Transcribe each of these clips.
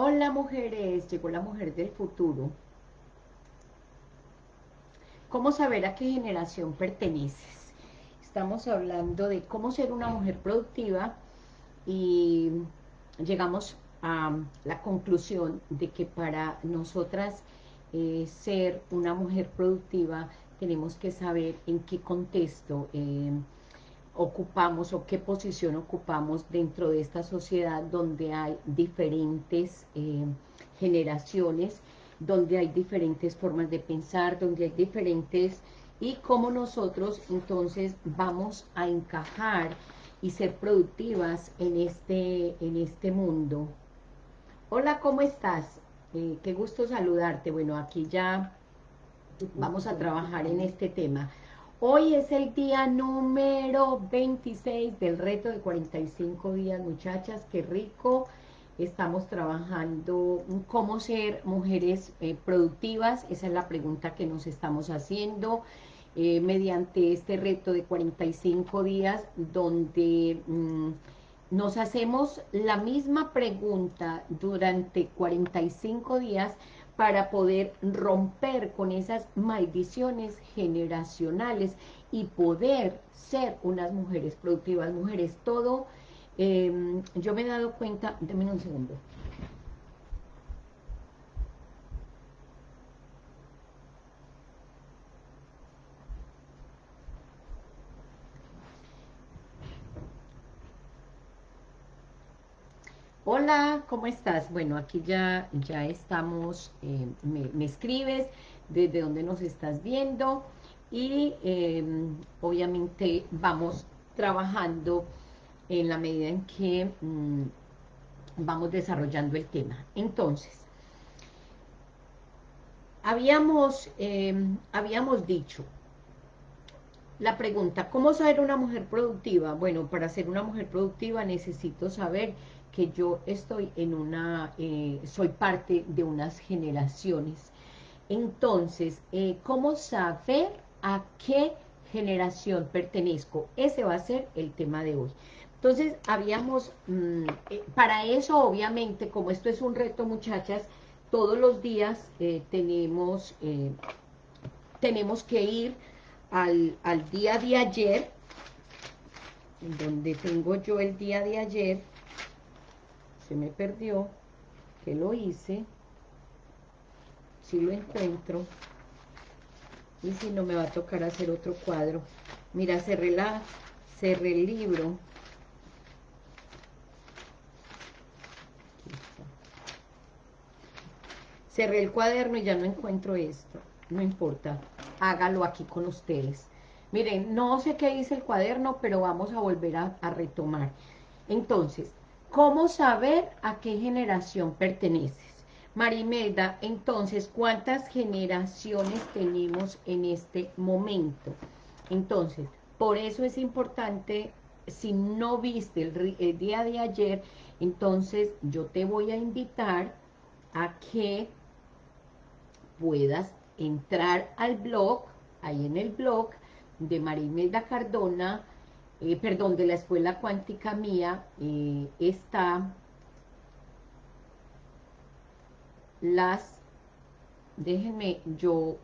Hola mujeres, llegó la mujer del futuro. ¿Cómo saber a qué generación perteneces? Estamos hablando de cómo ser una mujer productiva y llegamos a la conclusión de que para nosotras eh, ser una mujer productiva tenemos que saber en qué contexto eh, ocupamos o qué posición ocupamos dentro de esta sociedad donde hay diferentes eh, generaciones, donde hay diferentes formas de pensar, donde hay diferentes... y cómo nosotros entonces vamos a encajar y ser productivas en este, en este mundo. Hola, ¿cómo estás? Eh, qué gusto saludarte. Bueno, aquí ya vamos a trabajar en este tema. Hoy es el día número 26 del reto de 45 días, muchachas, qué rico. Estamos trabajando cómo ser mujeres eh, productivas, esa es la pregunta que nos estamos haciendo eh, mediante este reto de 45 días, donde mm, nos hacemos la misma pregunta durante 45 días, para poder romper con esas maldiciones generacionales y poder ser unas mujeres productivas, mujeres, todo, em, yo me he dado cuenta, denme un segundo, Hola, ¿cómo estás? Bueno, aquí ya, ya estamos, eh, me, escribes desde dónde nos estás viendo y em, obviamente vamos trabajando en la medida en que mm, vamos desarrollando el tema. Entonces, habíamos, em, habíamos dicho la pregunta, ¿cómo ser una mujer productiva? Bueno, para ser una mujer productiva necesito saber que yo estoy en una, eh, soy parte de unas generaciones. Entonces, eh, ¿cómo saber a qué generación pertenezco? Ese va a ser el tema de hoy. Entonces, habíamos, mm, eh, para eso obviamente, como esto es un reto muchachas, todos los días tenemos, tenemos que ir al, al día de ayer, donde tengo yo el día de ayer, se me perdió, que lo hice, si lo encuentro, y si no me va a tocar hacer otro cuadro. Mira, cerré, la, cerré el libro. Cerré el cuaderno y ya no encuentro esto. No importa, hágalo aquí con ustedes. Miren, no sé qué dice el cuaderno, pero vamos a volver a retomar. Entonces, ¿Cómo saber a qué generación perteneces? Marimelda, entonces, ¿cuántas generaciones tenemos en este momento? Entonces, por eso es importante, si no viste el, día de ayer, entonces yo te voy a invitar a que puedas entrar al blog, ahí en el blog de Marimelda Cardona, eh, perdón, de la escuela cuántica mía, eh, está las, déjenme, yo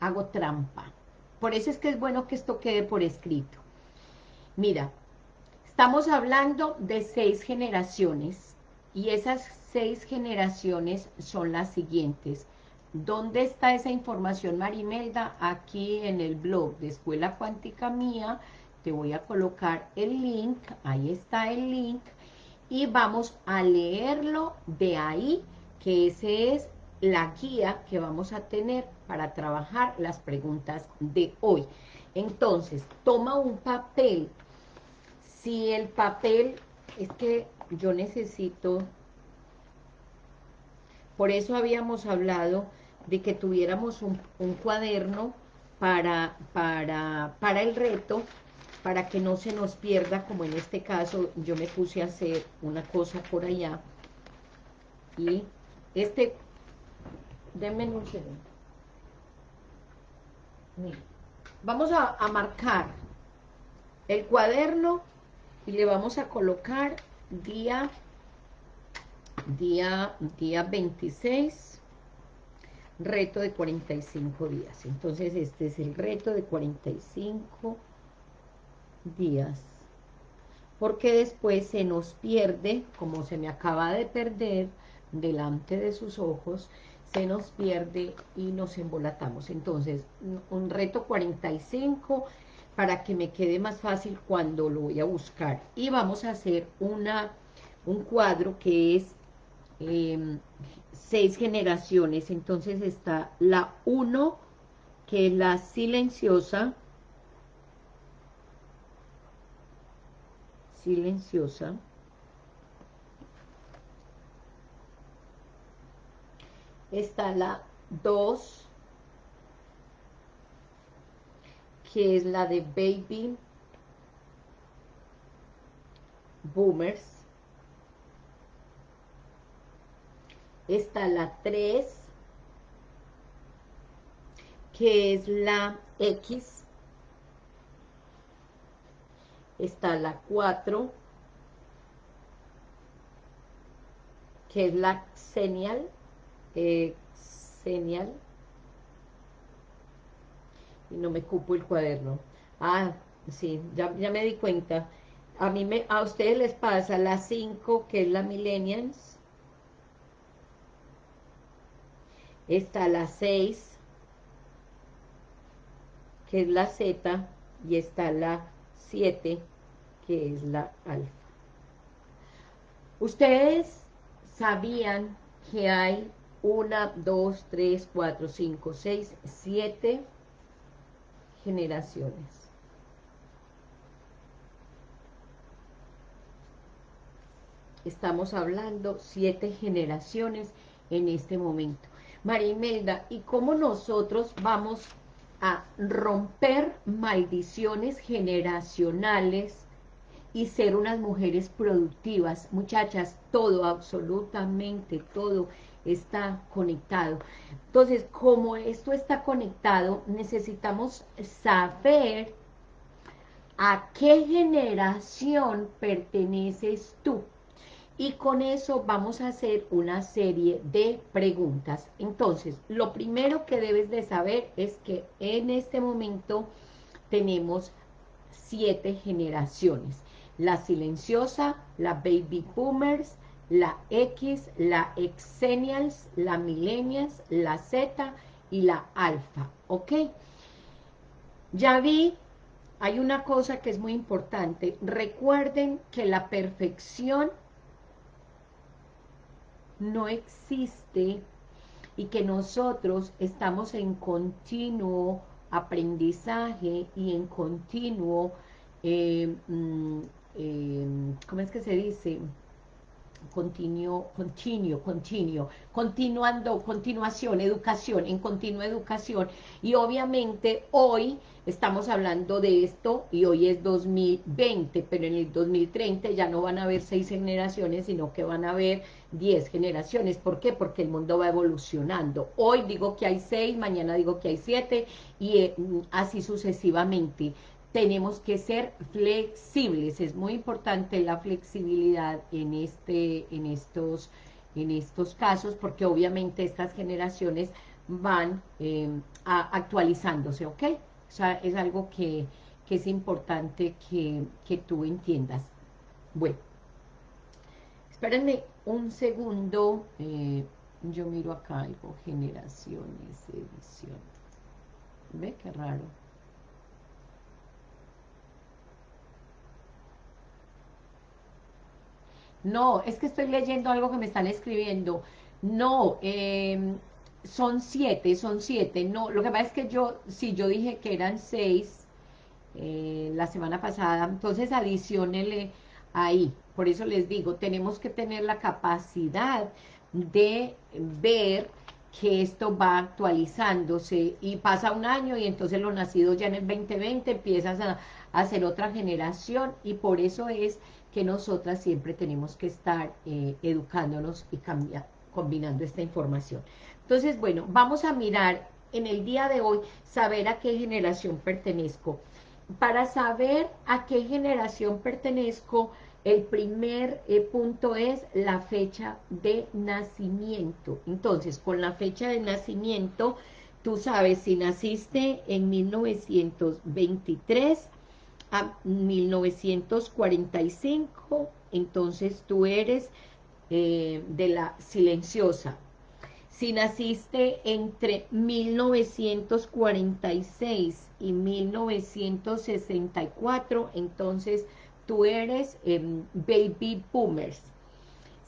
hago trampa. Por eso es que es bueno que esto quede por escrito. Mira, estamos hablando de seis generaciones, y esas seis generaciones son las siguientes. ¿Dónde está esa información, Marimelda? Aquí en el blog de Escuela Cuántica Mía, te voy a colocar el link, ahí está el link, y vamos a leerlo de ahí, que ese es la guía que vamos a tener para trabajar las preguntas de hoy. Entonces, toma un papel, si el papel, es que yo necesito, por eso habíamos hablado de que tuviéramos un, cuaderno para, para, para el reto, para que no se nos pierda, como en este caso yo me puse a hacer una cosa por allá, y este, denme un segundo, vamos a, a marcar el cuaderno y le vamos a colocar día día, día 26, reto de 45 días. Entonces este es el reto de 45 días. Porque después se nos pierde, como se me acaba de perder, delante de sus ojos, se nos pierde y nos embolatamos. Entonces, un reto 45 para que me quede más fácil cuando lo voy a buscar. Y vamos a hacer una, un cuadro que es em, seis generaciones. Entonces está la 1, que es la silenciosa, silenciosa, está la 2, que es la de Baby Boomers. Está la 3, que es la X. Está la 4, que es la Xenial eh, señal y no me cupo el cuaderno. Ah, sí, ya, me di cuenta. A mí me, a ustedes les pasa la 5 que es la millennials. Está la 6 que es la Z y está la 7 que es la alfa ustedes sabían que hay una, dos, tres, cuatro, cinco, seis, siete generaciones. Estamos hablando siete generaciones en este momento. María Imelda, ¿y cómo nosotros vamos a romper maldiciones generacionales y ser unas mujeres productivas? Muchachas, todo, absolutamente todo está conectado. Entonces, como esto está conectado, necesitamos saber a qué generación perteneces tú. Y con eso vamos a hacer una serie de preguntas. Entonces, lo primero que debes de saber es que en este momento tenemos siete generaciones. La silenciosa, la baby boomers, la X, la Exenials, la Millennials, la Z y la Alfa, ¿ok? Ya vi, hay una cosa que es muy importante, recuerden que la perfección no existe y que nosotros estamos en continuo aprendizaje y en continuo, eh, mm, eh, ¿cómo es que se dice?, continuo, continuo, continuo, continuando, continuación, educación, en continua educación, y obviamente hoy estamos hablando de esto, y hoy es 2020, pero en el 2030 ya no van a haber seis generaciones, sino que van a haber diez generaciones, ¿por qué? Porque el mundo va evolucionando, hoy digo que hay seis, mañana digo que hay siete, y eh, así sucesivamente, tenemos que ser flexibles, es muy importante la flexibilidad en, este, en, estos, en estos casos, porque obviamente estas generaciones van eh, actualizándose, ¿ok? O sea, es algo que, es importante que, tú entiendas. Bueno, espérenme un segundo, eh, yo miro acá algo, generaciones, edición. ¿Ve qué raro? No, es que estoy leyendo algo que me están escribiendo. No, em, son siete, son siete. No, lo que pasa es que yo, si yo dije que eran seis eh, la semana pasada, entonces adicionele ahí. Por eso les digo, tenemos que tener la capacidad de ver que esto va actualizándose y pasa un año y entonces los nacidos ya en el 2020 empiezas a, a hacer otra generación y por eso es que nosotras siempre tenemos que estar eh, educándonos y combinando esta información. Entonces, bueno, vamos a mirar en el día de hoy, saber a qué generación pertenezco. Para saber a qué generación pertenezco, El primer eh, punto es la fecha de nacimiento. Entonces, con la fecha de nacimiento, tú sabes si naciste en 1923 a 1945, entonces tú eres eh, de la silenciosa. Si naciste entre 1946 y 1964, entonces tú eres em, baby boomers.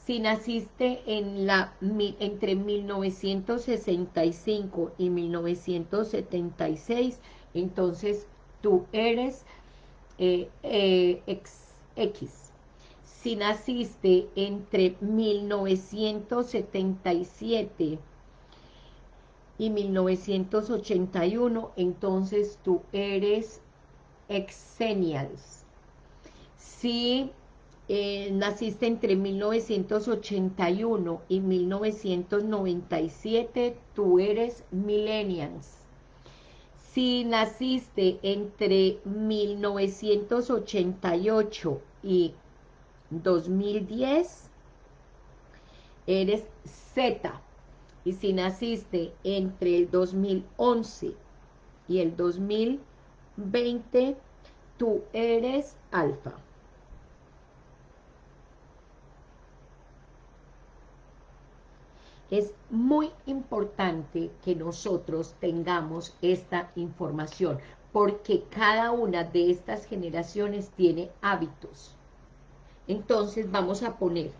Si naciste en la, entre 1965 y 1976, entonces tú eres eh, eh, X. Si naciste entre 1977 y 1981, entonces tú eres Exenials. Si eh, naciste entre 1981 y 1997, tú eres Millennials. Si naciste entre 1988 y 2010, eres Z. Y si naciste entre el 2011 y el 2020, tú eres alfa. Es muy importante que nosotros tengamos esta información, porque cada una de estas generaciones tiene hábitos. Entonces vamos a poner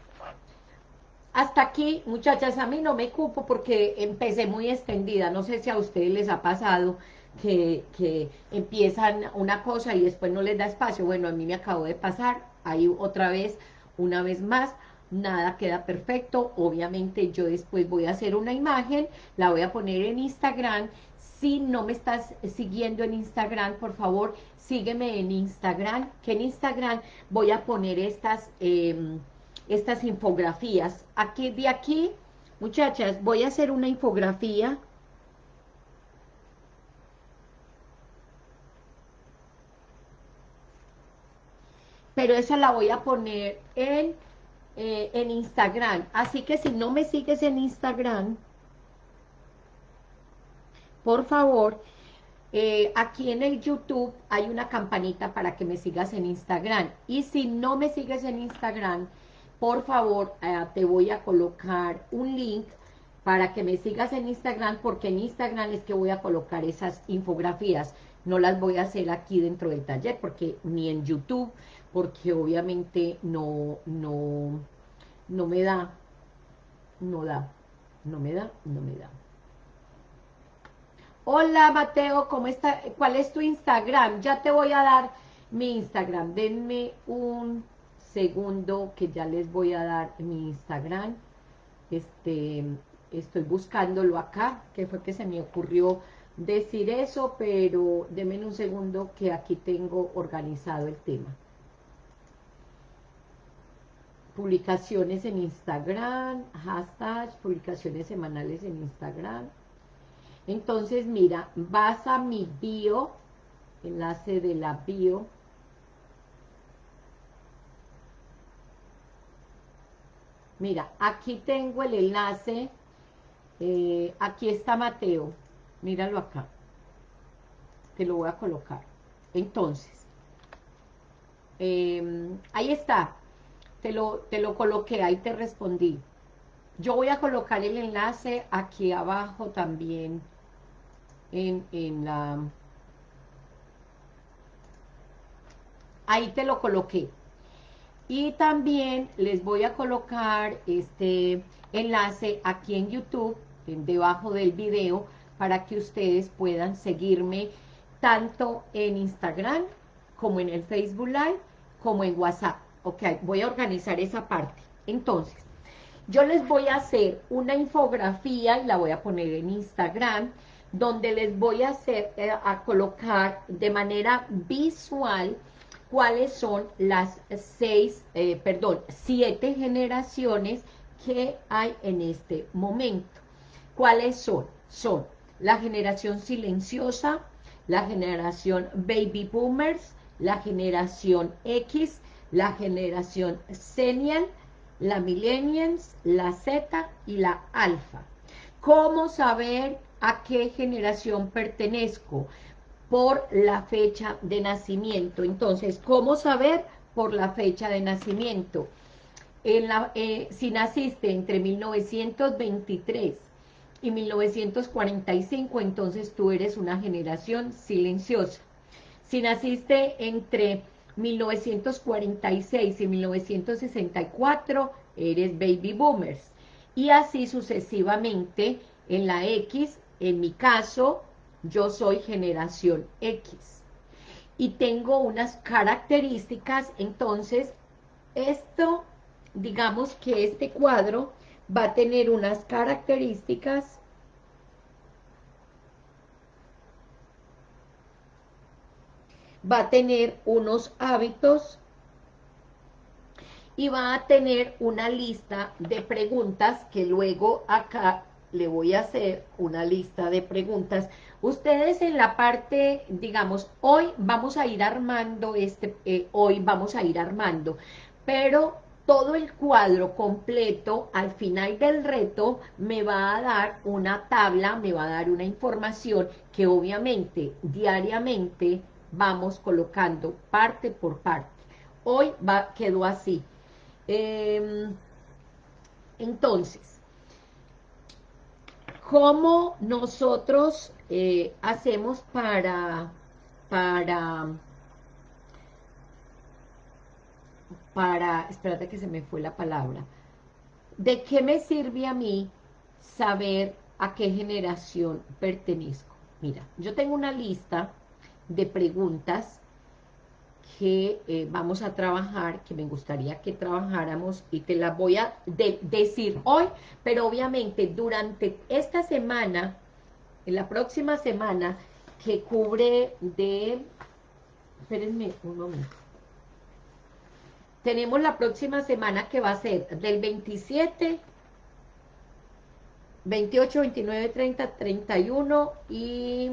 hasta aquí, muchachas, a mí no me cupo porque empecé muy extendida. No sé si a ustedes les ha pasado que, que, empiezan una cosa y después no les da espacio. Bueno, a mí me acabo de pasar, ahí otra vez, una vez más, nada queda perfecto. Obviamente yo después voy a hacer una imagen, la voy a poner en Instagram. Si no me estás siguiendo en Instagram, por favor, sígueme en Instagram, que en Instagram voy a poner estas... Eh, estas infografías. Aquí, de aquí, muchachas, voy a hacer una infografía. Pero esa la voy a poner en, eh, en Instagram. Así que si no me sigues en Instagram, por favor, eh, aquí en el YouTube hay una campanita para que me sigas en Instagram. Y si no me sigues en Instagram, por favor, eh, te voy a colocar un link para que me sigas en Instagram, porque en Instagram es que voy a colocar esas infografías. No las voy a hacer aquí dentro del taller, porque ni en YouTube, porque obviamente no, no, no me da, no da, no me da, no me da. Hola Mateo, ¿cómo está? ¿Cuál es tu Instagram? Ya te voy a dar mi Instagram. Denme un segundo que ya les voy a dar mi Instagram. Este, estoy buscándolo acá, que fue que se me ocurrió decir eso, pero denme un segundo que aquí tengo organizado el tema. Publicaciones en Instagram, hashtag, publicaciones semanales en Instagram. Entonces, mira, vas a mi bio, enlace de la bio, Mira, aquí tengo el enlace, eh, aquí está Mateo, míralo acá, te lo voy a colocar. Entonces, em, ahí está, te lo, te lo coloqué, ahí te respondí. Yo voy a colocar el enlace aquí abajo también en, en la... Ahí te lo coloqué. Y también les voy a colocar este enlace aquí en YouTube, debajo del video, para que ustedes puedan seguirme tanto en Instagram, como en el Facebook Live, como en WhatsApp. Ok, voy a organizar esa parte. Entonces, yo les voy a hacer una infografía y la voy a poner en Instagram, donde les voy a hacer, eh, a colocar de manera visual cuáles son las seis, eh, perdón, siete generaciones que hay en este momento. ¿Cuáles son? Son la generación silenciosa, la generación baby boomers, la generación X, la generación Senial, la Millennials, la Z y la Alfa. ¿Cómo saber a qué generación pertenezco? Por la fecha de nacimiento. Entonces, ¿cómo saber? Por la fecha de nacimiento. Eh, si naciste entre 1923 y 1945, entonces tú eres una generación silenciosa. Si naciste entre 1946 y 1964, eres baby boomers. Y así sucesivamente en la X, en mi caso, yo soy generación X. Y tengo unas características, entonces, esto, digamos que este cuadro va a tener unas características va a tener unos hábitos y va a tener una lista de preguntas que luego acá le voy a hacer una lista de preguntas. Ustedes en la parte, digamos, hoy vamos a ir armando este, eh, hoy vamos a ir armando, pero todo el cuadro completo al final del reto me va a dar una tabla, me va a dar una información que obviamente diariamente vamos colocando parte por parte. Hoy va, quedó así. Em, entonces, ¿cómo nosotros eh, hacemos para, para, para, espérate que se me fue la palabra, ¿de qué me sirve a mí saber a qué generación pertenezco? Mira, yo tengo una lista de preguntas que eh, vamos a trabajar, que me gustaría que trabajáramos y te las voy a decir hoy, pero obviamente durante esta semana, en la próxima semana, que cubre de... Espérenme un momento. Tenemos la próxima semana que va a ser del 27, 28, 29, 30, 31 y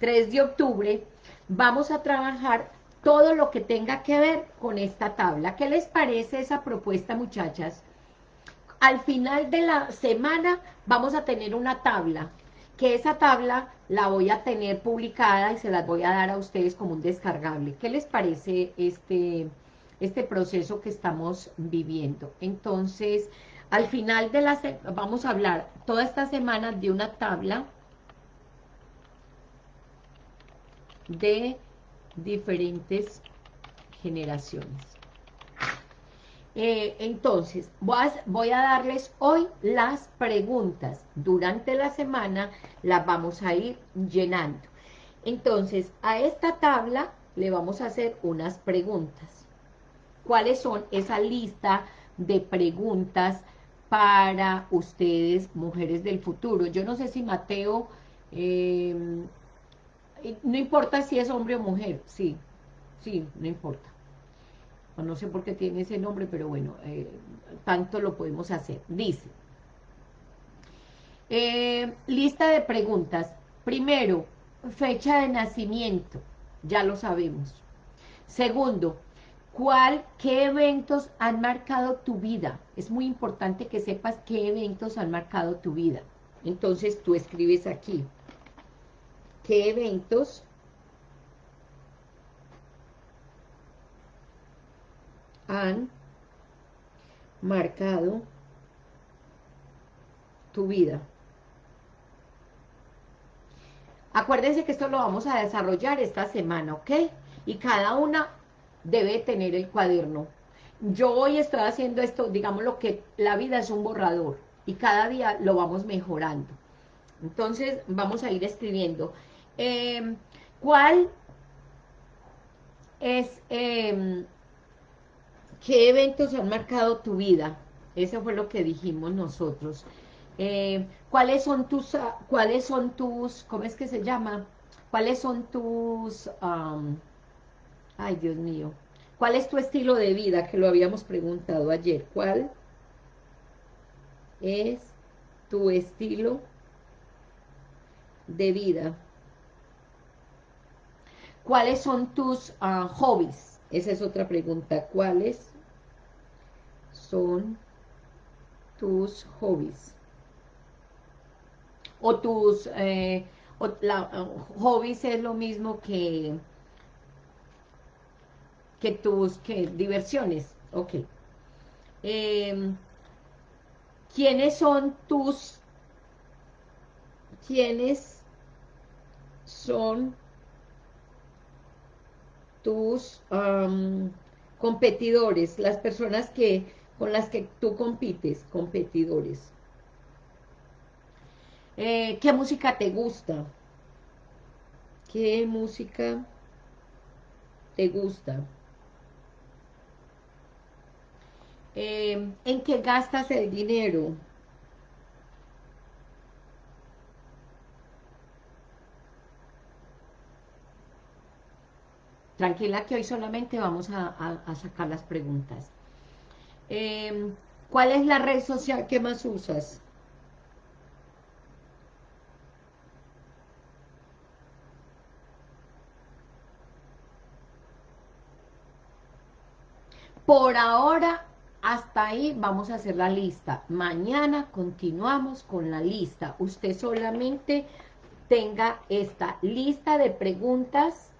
3 de octubre, vamos a trabajar todo lo que tenga que ver con esta tabla. ¿Qué les parece esa propuesta, muchachas? Al final de la semana vamos a tener una tabla, que esa tabla la voy a tener publicada y se las voy a dar a ustedes como un descargable. ¿Qué les parece este, este proceso que estamos viviendo? Entonces, al final de la semana, vamos a hablar toda esta semana de una tabla de diferentes generaciones. Eh, entonces, voy a, darles hoy las preguntas. Durante la semana las vamos a ir llenando. Entonces, a esta tabla le vamos a hacer unas preguntas. ¿Cuáles son esa lista de preguntas para ustedes, mujeres del futuro? Yo no sé si Mateo eh, no importa si es hombre o mujer, sí, sí, no importa. No sé por qué tiene ese nombre, pero bueno, eh, tanto lo podemos hacer. Dice, eh, lista de preguntas. Primero, fecha de nacimiento, ya lo sabemos. Segundo, ¿cuál, qué eventos han marcado tu vida? Es muy importante que sepas qué eventos han marcado tu vida. Entonces tú escribes aquí, qué eventos han marcado tu vida. Acuérdense que esto lo vamos a desarrollar esta semana, ¿ok? Y cada una debe tener el cuaderno. Yo hoy estoy haciendo esto, digamos lo que la vida es un borrador y cada día lo vamos mejorando. Entonces vamos a ir escribiendo Em, ¿Cuál es, em, qué eventos han marcado tu vida? Eso fue lo que dijimos nosotros. Em, ¿Cuáles son tus, ah, cuáles son tus, cómo es que se llama? ¿Cuáles son tus, ay Dios mío, cuál es tu estilo de vida? Que lo habíamos preguntado ayer. ¿Cuál es tu estilo de vida? ¿cuáles son tus ah, hobbies? Esa es otra pregunta. ¿Cuáles son tus hobbies? O tus... Eh, hobbies es lo mismo que que tus que diversiones, ok. Em, ¿Quiénes son tus, quiénes son tus competidores, las personas que con las que tú compites, competidores? Eh, ¿Qué música te gusta? ¿Qué música te gusta? Eh, ¿En qué gastas el dinero? Tranquila que hoy solamente vamos a, sacar las preguntas. Eh, ¿Cuál es la red social que más usas? Por ahora hasta ahí vamos a hacer la lista. Mañana continuamos con la lista. Usted solamente tenga esta lista de preguntas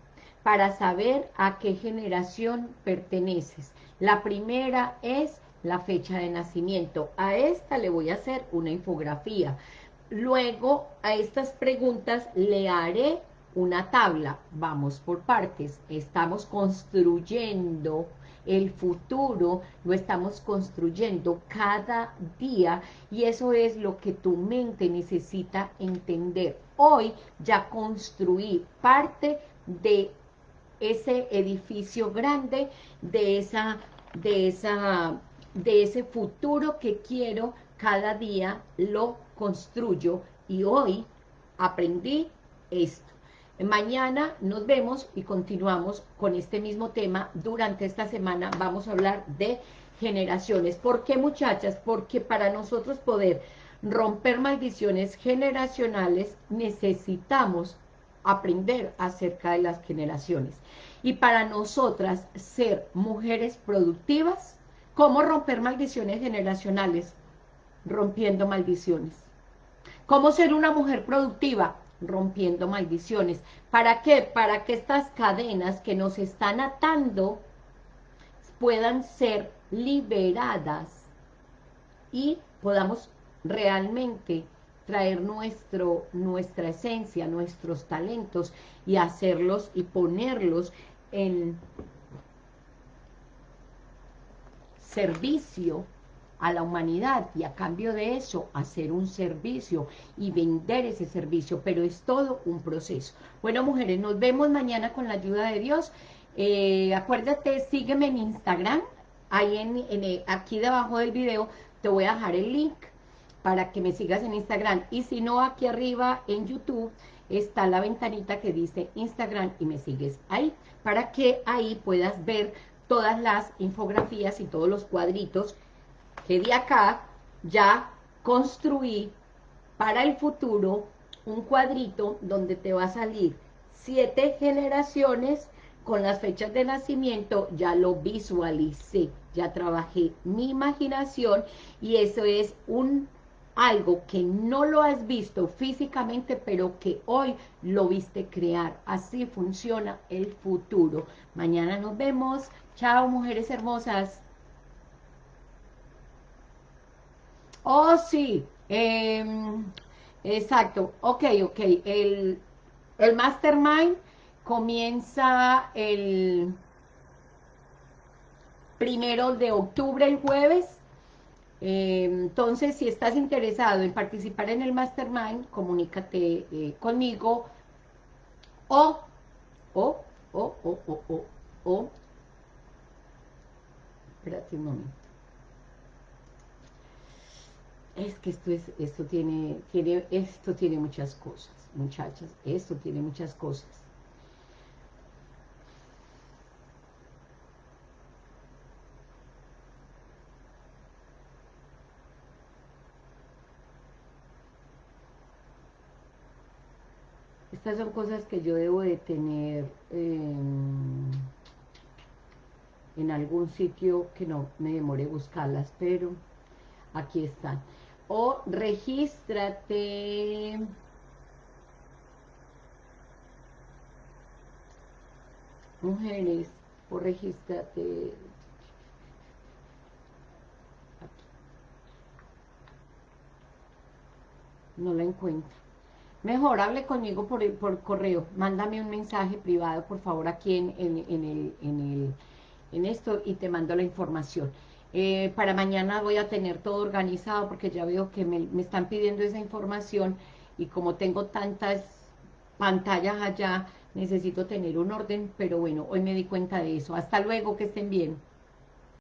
para saber a qué generación perteneces. La primera es la fecha de nacimiento. A esta le voy a hacer una infografía. Luego, a estas preguntas le haré una tabla. Vamos por partes. Estamos construyendo el futuro lo estamos construyendo cada día y eso es lo que tu mente necesita entender. Hoy ya construí parte de ese edificio grande, de esa, de esa, de ese futuro que quiero, cada día lo construyo y hoy aprendí esto. Mañana nos vemos y continuamos con este mismo tema. Durante esta semana vamos a hablar de generaciones. ¿Por qué, muchachas? Porque para nosotros poder romper maldiciones generacionales necesitamos aprender acerca de las generaciones. Y para nosotras ser mujeres productivas, ¿cómo romper maldiciones generacionales? Rompiendo maldiciones. ¿Cómo ser una mujer productiva? rompiendo maldiciones. ¿Para qué? Para que estas cadenas que nos están atando puedan ser liberadas y podamos realmente traer nuestro, nuestra esencia, nuestros talentos y hacerlos y ponerlos en servicio a la humanidad y a cambio de eso hacer un servicio y vender ese servicio, pero es todo un proceso. Bueno, mujeres, nos vemos mañana con la ayuda de Dios. Eh, acuérdate, sígueme en Instagram, ahí en, en, aquí debajo del video te voy a dejar el link para que me sigas en Instagram. Y si no, aquí arriba en YouTube está la ventanita que dice Instagram y me sigues ahí, para que ahí puedas ver todas las infografías y todos los cuadritos que de acá ya construí para el futuro un cuadrito donde te va a salir siete generaciones con las fechas de nacimiento, ya lo visualicé, ya trabajé mi imaginación y eso es un algo que no lo has visto físicamente, pero que hoy lo viste crear. Así funciona el futuro. Mañana nos vemos. Chao, mujeres hermosas. Oh, sí. Em, exacto. Ok, ok. El, el Mastermind comienza el primero de octubre, el jueves. Em, entonces, si estás interesado en participar en el Mastermind, comunícate eh, conmigo o, o, o, o, o, o, o, espérate un momento. Es que esto es esto tiene tiene esto tiene muchas cosas muchachas esto tiene muchas cosas Estas son cosas que yo debo de tener en algún sitio que no me demore buscarlas, pero aquí están. O regístrate. Mujeres, o regístrate. No la encuentro. Mejor, hable conmigo por, por correo. Mándame un mensaje privado, por favor, aquí en, en, en el... En esto y te mando la información. Eh, para mañana voy a tener todo organizado porque ya veo que me, me están pidiendo esa información y como tengo tantas pantallas allá, necesito tener un orden, pero bueno, hoy me di cuenta de eso. Hasta luego, que estén bien.